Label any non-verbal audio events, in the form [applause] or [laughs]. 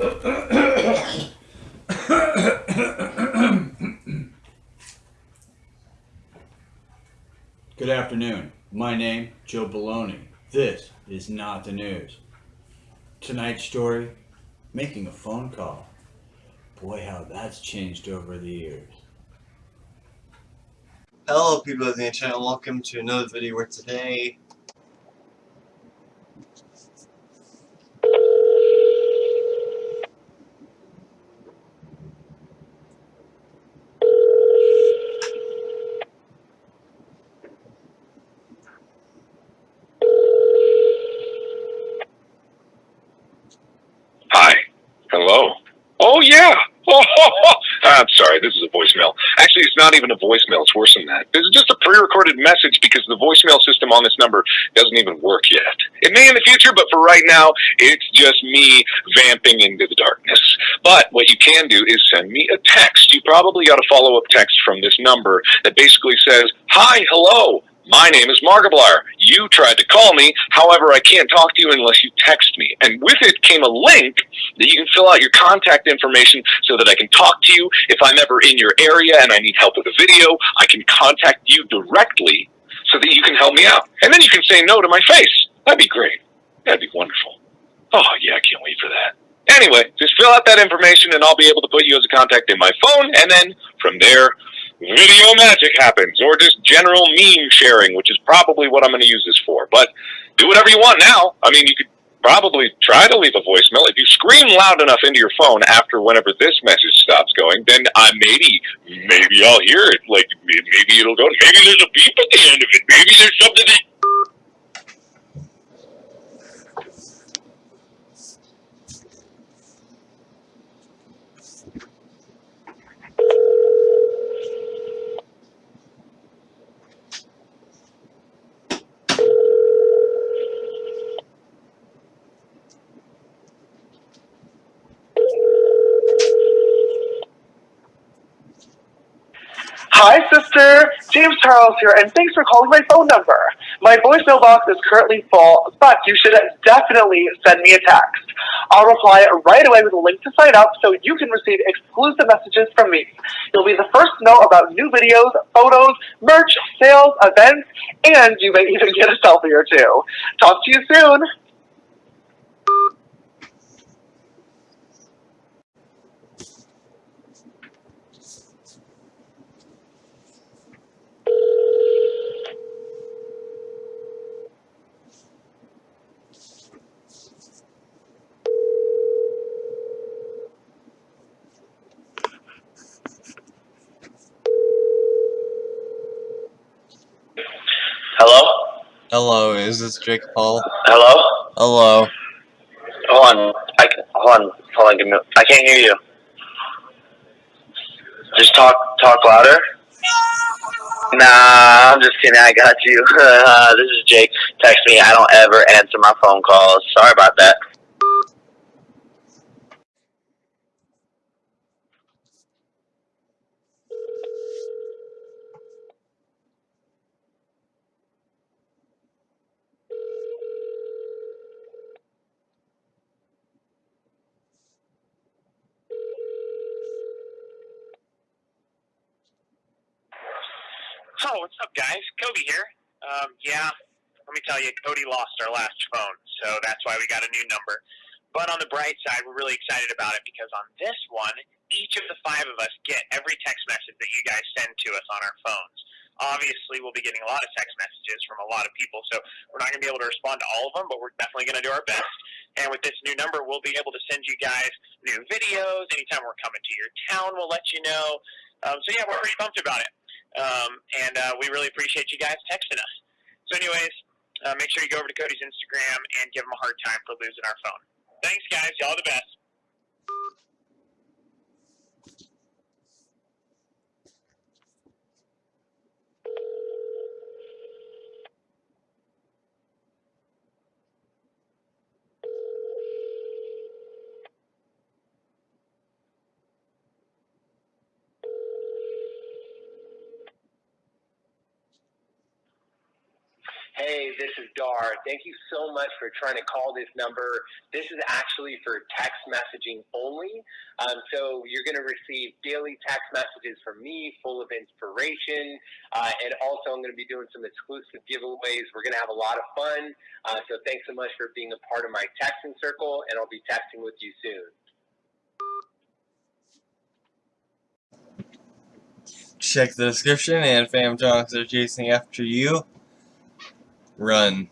[coughs] Good afternoon. My name, Joe Baloney. This is not the news. Tonight's story, making a phone call. Boy, how that's changed over the years. Hello people of the internet, welcome to another video where today Hi. Hello. Oh yeah. I'm sorry. This is a voicemail. Actually, it's not even a voicemail. It's worse than that. This is just a pre-recorded message because the voicemail system on this number doesn't even work yet. It may in the future, but for right now, it's just me vamping into the darkness. But what you can do is send me a text. You probably got a follow-up text from this number that basically says, "Hi, hello." My name is Markiplier. You tried to call me, however, I can't talk to you unless you text me. And with it came a link that you can fill out your contact information so that I can talk to you. If I'm ever in your area and I need help with a video, I can contact you directly so that you can help me out. And then you can say no to my face. That'd be great. That'd be wonderful. Oh, yeah, I can't wait for that. Anyway, just fill out that information and I'll be able to put you as a contact in my phone. And then from there, video magic happens, or just general meme sharing, which is probably what I'm going to use this for. But do whatever you want now. I mean, you could probably try to leave a voicemail. If you scream loud enough into your phone after whenever this message stops going, then I maybe, maybe I'll hear it. Like maybe it'll go. Maybe there's a beep at the end of it. Maybe there's something that. Hi, sister. James Charles here, and thanks for calling my phone number. My voicemail box is currently full, but you should definitely send me a text. I'll reply right away with a link to sign up so you can receive exclusive messages from me. You'll be the first to know about new videos, photos, merch, sales, events, and you may even get a selfie or two. Talk to you soon. Hello? Hello, is this Jake Paul? Hello? Hello. Hold on. I can, hold on. Hold on. Give me. I can't hear you. Just talk. Talk louder. Nah, I'm just kidding. I got you. [laughs] this is Jake. Text me. I don't ever answer my phone calls. Sorry about that. Oh, what's up, guys? Coby here. Um, yeah, let me tell you, Cody lost our last phone, so that's why we got a new number. But on the bright side, we're really excited about it because on this one, each of the five of us get every text message that you guys send to us on our phones. Obviously, we'll be getting a lot of text messages from a lot of people, so we're not going to be able to respond to all of them, but we're definitely going to do our best. And with this new number, we'll be able to send you guys new videos. Anytime we're coming to your town, we'll let you know. Um, so, yeah, we're pretty pumped about it. Um, and uh, we really appreciate you guys texting us. So, anyways, uh, make sure you go over to Cody's Instagram and give him a hard time for losing our phone. Thanks, guys. Y'all the best. Hey, this is Dhar. Thank you so much for trying to call this number. This is actually for text messaging only. Um, so you're going to receive daily text messages from me full of inspiration. Uh, and also, I'm going to be doing some exclusive giveaways. We're going to have a lot of fun. Uh, so thanks so much for being a part of my texting circle, and I'll be texting with you soon. Check the description and fam talks are chasing after you. Run.